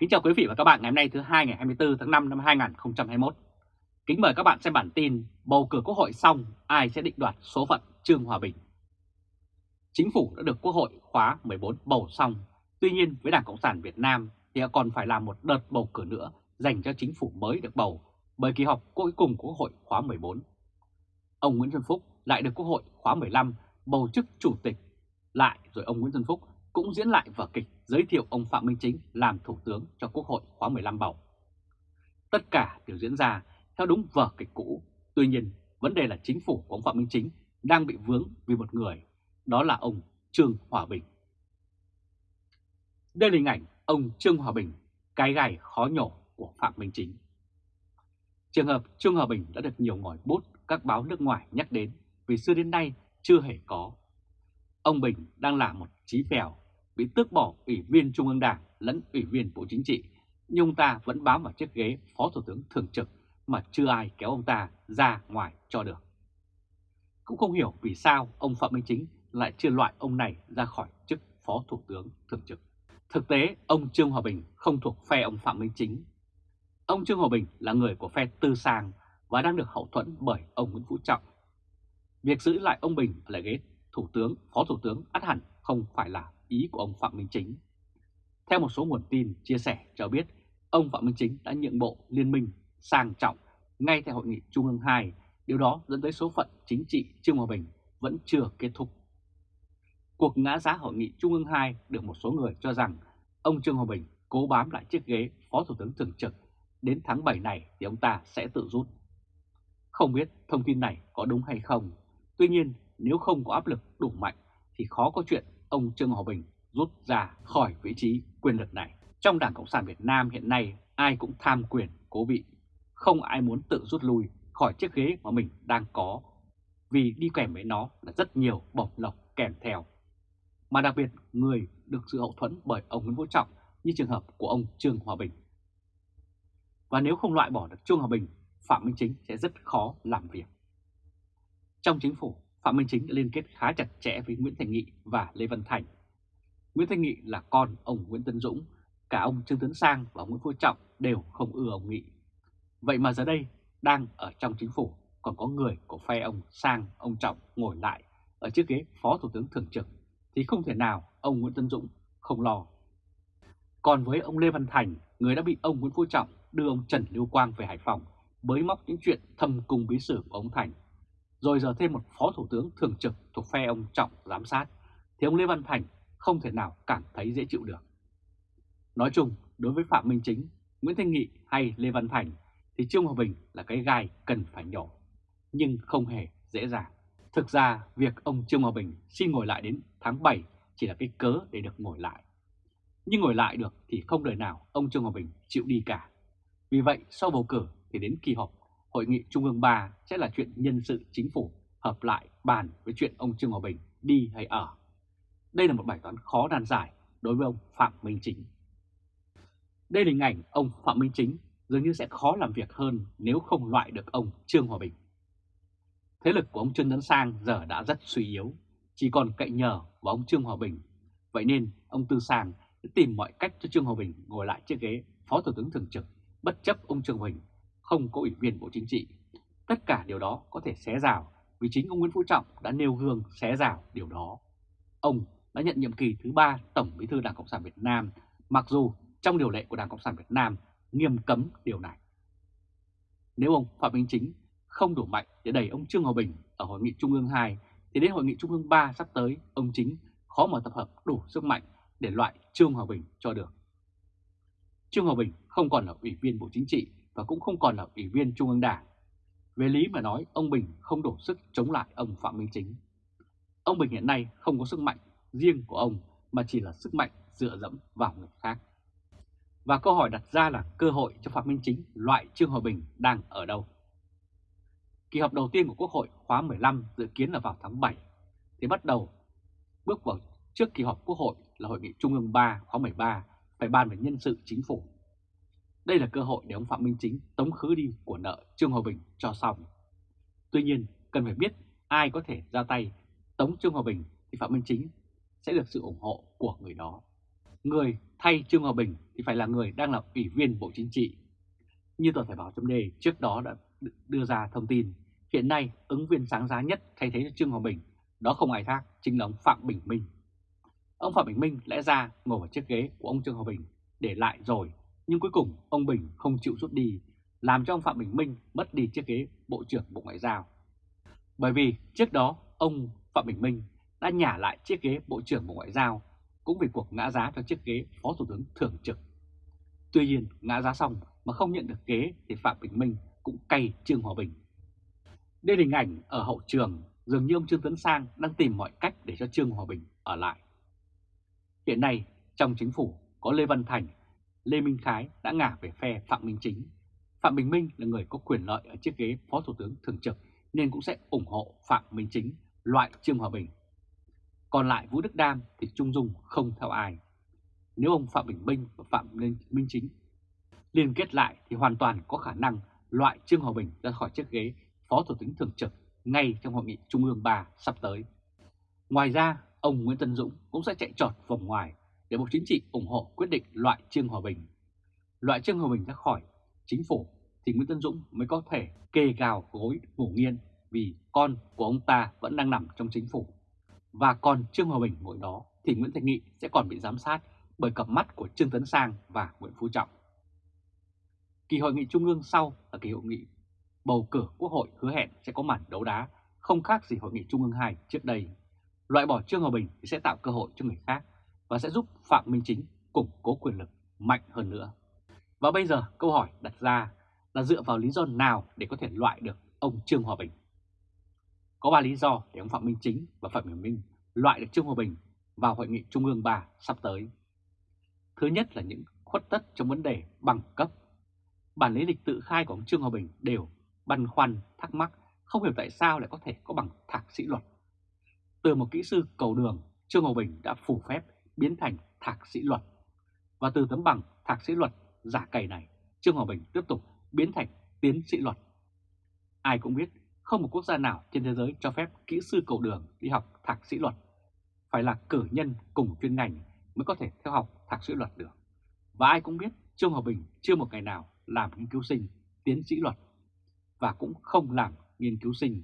Kính chào quý vị và các bạn ngày hôm nay thứ hai ngày 24 tháng 5 năm 2021. Kính mời các bạn xem bản tin bầu cử quốc hội xong ai sẽ định đoạt số phận Trương Hòa Bình. Chính phủ đã được quốc hội khóa 14 bầu xong, tuy nhiên với Đảng Cộng sản Việt Nam thì còn phải làm một đợt bầu cử nữa dành cho chính phủ mới được bầu bởi kỳ họp cuối cùng của quốc hội khóa 14. Ông Nguyễn Xuân Phúc lại được quốc hội khóa 15 bầu chức chủ tịch lại rồi ông Nguyễn Xuân Phúc cũng diễn lại vở kịch giới thiệu ông Phạm Minh Chính làm Thủ tướng cho Quốc hội khóa 15 bầu. Tất cả đều diễn ra theo đúng vở kịch cũ, tuy nhiên vấn đề là chính phủ của ông Phạm Minh Chính đang bị vướng vì một người, đó là ông Trương Hòa Bình. Đây là hình ảnh ông Trương Hòa Bình, cái gai khó nhổ của Phạm Minh Chính. Trường hợp Trương Hòa Bình đã được nhiều ngòi bút các báo nước ngoài nhắc đến vì xưa đến nay chưa hề có. Ông Bình đang là một trí phèo bị tước bỏ Ủy viên Trung ương Đảng lẫn Ủy viên Bộ Chính trị, nhưng ông ta vẫn bám vào chiếc ghế Phó Thủ tướng Thường trực mà chưa ai kéo ông ta ra ngoài cho được. Cũng không hiểu vì sao ông Phạm Minh Chính lại chưa loại ông này ra khỏi chức Phó Thủ tướng Thường trực. Thực tế, ông Trương Hòa Bình không thuộc phe ông Phạm Minh Chính. Ông Trương Hòa Bình là người của phe Tư Sang và đang được hậu thuẫn bởi ông Nguyễn Phú Trọng. Việc giữ lại ông Bình ở lại ghế Thủ tướng, Phó Thủ tướng ắt hẳn không phải là ý của ông Phạm Minh Chính. Theo một số nguồn tin chia sẻ cho biết, ông Phạm Minh Chính đã nhượng bộ liên minh sang trọng ngay tại hội nghị Trung ương 2, điều đó dẫn tới số phận chính trị Trương Hòa Bình vẫn chưa kết thúc. Cuộc ngã giá hội nghị Trung ương 2 được một số người cho rằng ông Trương Hòa Bình cố bám lại chiếc ghế Phó Thủ tướng Thường trực, đến tháng 7 này thì ông ta sẽ tự rút. Không biết thông tin này có đúng hay không, tuy nhiên nếu không có áp lực đủ mạnh thì khó có chuyện ông Trương Hòa Bình rút ra khỏi vị trí quyền lực này. Trong Đảng Cộng sản Việt Nam hiện nay ai cũng tham quyền cố vị, không ai muốn tự rút lui khỏi chiếc ghế mà mình đang có, vì đi kèm với nó là rất nhiều bổng lộc kèm theo. Mà đặc biệt người được sự hậu thuẫn bởi ông Nguyễn Phú Trọng như trường hợp của ông Trương Hòa Bình. Và nếu không loại bỏ được Trương Hòa Bình, Phạm Minh Chính sẽ rất khó làm việc. Trong chính phủ, Phạm Minh Chính đã liên kết khá chặt chẽ với Nguyễn Thành Nghị và Lê Văn Thành. Nguyễn Thành Nghị là con ông Nguyễn Tân Dũng, cả ông Trương Tấn Sang và Nguyễn Phú Trọng đều không ưa ông Nghị. Vậy mà giờ đây, đang ở trong chính phủ còn có người của phe ông Sang, ông Trọng ngồi lại ở chiếc ghế Phó Thủ tướng Thường trực, thì không thể nào ông Nguyễn Tân Dũng không lo. Còn với ông Lê Văn Thành, người đã bị ông Nguyễn Phú Trọng đưa ông Trần Lưu Quang về Hải Phòng, bới móc những chuyện thâm cung bí sử của ông Thành rồi giờ thêm một phó thủ tướng thường trực thuộc phe ông Trọng giám sát, thì ông Lê Văn Thành không thể nào cảm thấy dễ chịu được. Nói chung, đối với Phạm Minh Chính, Nguyễn Thanh Nghị hay Lê Văn Thành thì Trương Hòa Bình là cái gai cần phải nhổ, nhưng không hề dễ dàng. Thực ra, việc ông Trương Hòa Bình xin ngồi lại đến tháng 7 chỉ là cái cớ để được ngồi lại. Nhưng ngồi lại được thì không đời nào ông Trương Hòa Bình chịu đi cả. Vì vậy, sau bầu cử thì đến kỳ họp Hội nghị Trung ương 3 sẽ là chuyện nhân sự chính phủ hợp lại bàn với chuyện ông Trương Hòa Bình đi hay ở. Đây là một bài toán khó nan giải đối với ông Phạm Minh Chính. Đây là hình ảnh ông Phạm Minh Chính dường như sẽ khó làm việc hơn nếu không loại được ông Trương Hòa Bình. Thế lực của ông Trương Tấn Sang giờ đã rất suy yếu, chỉ còn cậy nhờ vào ông Trương Hòa Bình. Vậy nên ông Tư Sang tìm mọi cách cho Trương Hòa Bình ngồi lại chiếc ghế Phó Thủ tướng Thường trực, bất chấp ông Trương Hòa Bình không có ủy viên Bộ Chính trị. Tất cả điều đó có thể xé rào vì chính ông Nguyễn Phú Trọng đã nêu gương xé rào điều đó. Ông đã nhận nhiệm kỳ thứ ba Tổng Bí thư Đảng Cộng sản Việt Nam, mặc dù trong điều lệ của Đảng Cộng sản Việt Nam nghiêm cấm điều này. Nếu ông Phạm Minh Chính không đủ mạnh để đẩy ông Trương Hòa Bình ở Hội nghị Trung ương 2, thì đến Hội nghị Trung ương 3 sắp tới, ông Chính khó mà tập hợp đủ sức mạnh để loại Trương Hòa Bình cho được. Trương Hòa Bình không còn là ủy viên Bộ Chính trị và cũng không còn là ủy viên Trung ương Đảng. Về lý mà nói, ông Bình không đủ sức chống lại ông Phạm Minh Chính. Ông Bình hiện nay không có sức mạnh riêng của ông mà chỉ là sức mạnh dựa dẫm vào người khác. Và câu hỏi đặt ra là cơ hội cho Phạm Minh Chính loại Trương Hòa Bình đang ở đâu? Kỳ họp đầu tiên của Quốc hội khóa 15 dự kiến là vào tháng 7, thì bắt đầu bước vào trước kỳ họp Quốc hội là Hội nghị Trung ương 3 khóa 13 phải bàn về nhân sự chính phủ đây là cơ hội để ông Phạm Minh Chính tống khứ đi của nợ Trương Hòa Bình cho xong. Tuy nhiên, cần phải biết ai có thể ra tay tống Trương Hòa Bình thì Phạm Minh Chính sẽ được sự ủng hộ của người đó. người thay Trương Hòa Bình thì phải là người đang là ủy viên Bộ Chính trị. Như tờ Thời báo chấm trước đó đã đưa ra thông tin, hiện nay ứng viên sáng giá nhất thay thế cho Trương Hòa Bình, đó không ai khác chính là ông Phạm Bình Minh. Ông Phạm Bình Minh lẽ ra ngồi vào chiếc ghế của ông Trương Hòa Bình để lại rồi, nhưng cuối cùng ông Bình không chịu rút đi, làm cho ông Phạm Bình Minh mất đi chiếc ghế Bộ trưởng Bộ Ngoại giao. Bởi vì trước đó ông Phạm Bình Minh đã nhả lại chiếc ghế Bộ trưởng Bộ Ngoại giao cũng vì cuộc ngã giá cho chiếc ghế Phó Thủ tướng Thường trực. Tuy nhiên, ngã giá xong mà không nhận được ghế thì Phạm Bình Minh cũng cay Trương Hòa Bình. Đây là hình ảnh ở hậu trường, dường như ông Trương Tấn Sang đang tìm mọi cách để cho Trương Hòa Bình ở lại. Hiện nay, trong chính phủ có Lê Văn Thành, Lê Minh Khái đã ngả về phe Phạm Minh Chính. Phạm Bình Minh là người có quyền lợi ở chiếc ghế Phó Thủ tướng Thường trực nên cũng sẽ ủng hộ Phạm Minh Chính loại Trương Hòa Bình. Còn lại Vũ Đức Đam thì Trung Dung không theo ai. Nếu ông Phạm Bình Minh và Phạm Minh Chính liên kết lại thì hoàn toàn có khả năng loại Trương Hòa Bình ra khỏi chiếc ghế Phó Thủ tướng Thường trực ngay trong hội nghị Trung ương 3 sắp tới. Ngoài ra, ông Nguyễn Tân Dũng cũng sẽ chạy trọt vòng ngoài để Bộ Chính trị ủng hộ quyết định loại Trương Hòa Bình. Loại Trương Hòa Bình ra khỏi chính phủ thì Nguyễn Tân Dũng mới có thể kê gào gối ngủ nghiên vì con của ông ta vẫn đang nằm trong chính phủ. Và còn Trương Hòa Bình ngồi đó thì Nguyễn Thành Nghị sẽ còn bị giám sát bởi cặp mắt của Trương Tấn Sang và Nguyễn Phú Trọng. Kỳ hội nghị trung ương sau là kỳ hội nghị bầu cử quốc hội hứa hẹn sẽ có màn đấu đá không khác gì hội nghị trung ương 2 trước đây. Loại bỏ Trương Hòa Bình thì sẽ tạo cơ hội cho người khác và sẽ giúp Phạm Minh Chính củng cố quyền lực mạnh hơn nữa. Và bây giờ câu hỏi đặt ra là dựa vào lý do nào để có thể loại được ông Trương Hòa Bình? Có 3 lý do để ông Phạm Minh Chính và Phạm Bình Minh loại được Trương Hòa Bình vào hội nghị Trung ương 3 sắp tới. Thứ nhất là những khuất tất trong vấn đề bằng cấp. Bản lý lịch tự khai của ông Trương Hòa Bình đều băn khoăn, thắc mắc không hiểu tại sao lại có thể có bằng thạc sĩ luật. Từ một kỹ sư cầu đường, Trương Hòa Bình đã phủ phép biến thành thạc sĩ luật. Và từ tấm bằng thạc sĩ luật giả cày này, Trương Hòa Bình tiếp tục biến thành tiến sĩ luật. Ai cũng biết không một quốc gia nào trên thế giới cho phép kỹ sư cầu đường đi học thạc sĩ luật. Phải là cử nhân cùng chuyên ngành mới có thể theo học thạc sĩ luật được. Và ai cũng biết Trương Hòa Bình chưa một ngày nào làm nghiên cứu sinh, tiến sĩ luật và cũng không làm nghiên cứu sinh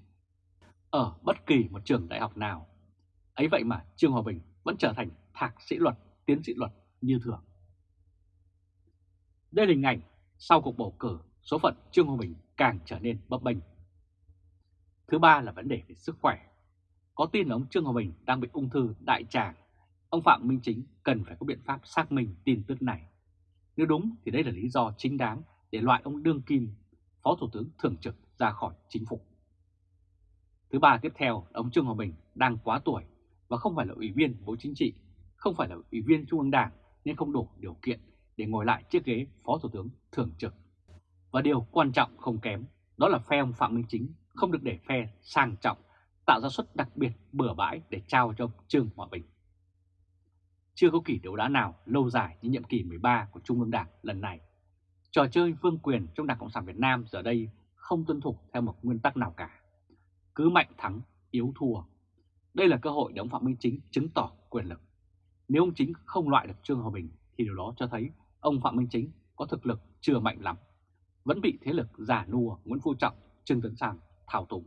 ở bất kỳ một trường đại học nào. Ấy vậy mà Trương Hòa Bình vẫn trở thành thạc sĩ luật, tiến sĩ luật như thường. Đây là hình ảnh sau cuộc bầu cử, số phận Trương Hòa Bình càng trở nên bấp bênh. Thứ ba là vấn đề về sức khỏe. Có tin là ông Trương Hòa Bình đang bị ung thư đại tràng. Ông Phạm Minh Chính cần phải có biện pháp xác minh tin tức này. Nếu đúng thì đây là lý do chính đáng để loại ông Đương Kim, Phó Thủ tướng Thường trực ra khỏi chính phủ. Thứ ba tiếp theo là ông Trương Hòa Bình đang quá tuổi và không phải là ủy viên Bộ Chính trị, không phải là ủy viên Trung ương Đảng nên không đủ điều kiện để ngồi lại chiếc ghế Phó Thủ tướng Thường trực. Và điều quan trọng không kém đó là phe ông Phạm Minh Chính không được để phe sang trọng tạo ra suất đặc biệt bừa bãi để trao cho Trương Hòa Bình. Chưa có kỳ đấu đá nào lâu dài như nhiệm kỳ 13 của Trung ương Đảng lần này. Trò chơi vương quyền trong Đảng Cộng sản Việt Nam giờ đây không tuân thủ theo một nguyên tắc nào cả. Cứ mạnh thắng, yếu thua. Đây là cơ hội để ông Phạm Minh Chính chứng tỏ quyền lực. Nếu ông Chính không loại được Trương Hòa Bình thì điều đó cho thấy ông Phạm Minh Chính có thực lực chưa mạnh lắm. Vẫn bị thế lực giả nua Nguyễn Phú Trọng, Trương Tấn Sang thao túng.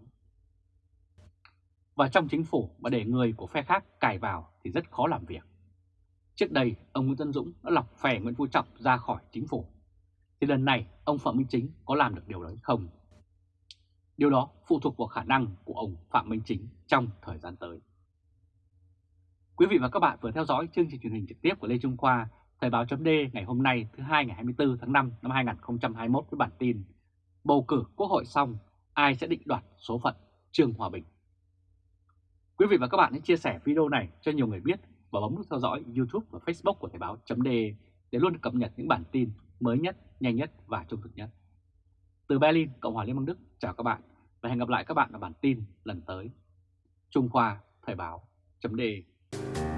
Và trong chính phủ mà để người của phe khác cài vào thì rất khó làm việc. Trước đây, ông Nguyễn Tân Dũng đã lọc phe Nguyễn Phú Trọng ra khỏi chính phủ. Thì lần này, ông Phạm Minh Chính có làm được điều đấy không? Điều đó phụ thuộc vào khả năng của ông Phạm Minh Chính trong thời gian tới. Quý vị và các bạn vừa theo dõi chương trình truyền hình trực tiếp của Lê Trung Khoa, Thời báo chấm ngày hôm nay thứ hai ngày 24 tháng 5 năm 2021 với bản tin Bầu cử Quốc hội xong, ai sẽ định đoạt số phận Trương Hòa Bình. Quý vị và các bạn hãy chia sẻ video này cho nhiều người biết và bấm nút theo dõi YouTube và Facebook của Thời báo chấm để luôn cập nhật những bản tin mới nhất, nhanh nhất và trung thực nhất. Từ Berlin, Cộng hòa Liên bang Đức, chào các bạn và hẹn gặp lại các bạn ở bản tin lần tới. Trung Khoa Thời báo chấm you